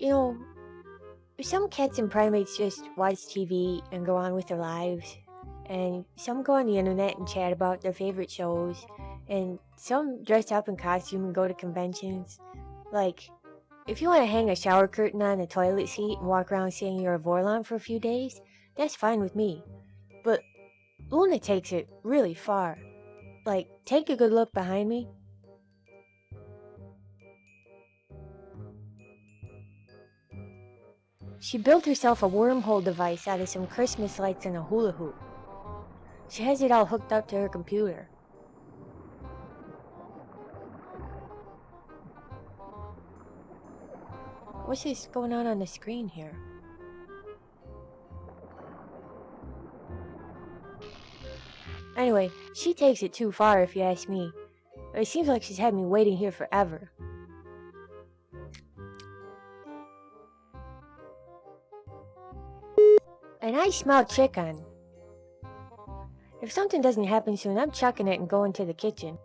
You know, some cats and primates just watch TV and go on with their lives, and some go on the internet and chat about their favorite shows, and some dress up in costume and go to conventions. Like, if you want to hang a shower curtain on a toilet seat and walk around saying you're a Vorlon for a few days, that's fine with me. But Luna takes it really far. Like, take a good look behind me. She built herself a wormhole device out of some Christmas lights and a hula hoop. She has it all hooked up to her computer. What's this going on on the screen here? Anyway, she takes it too far if you ask me. It seems like she's had me waiting here forever. And I smell chicken. If something doesn't happen soon, I'm chucking it and going to the kitchen.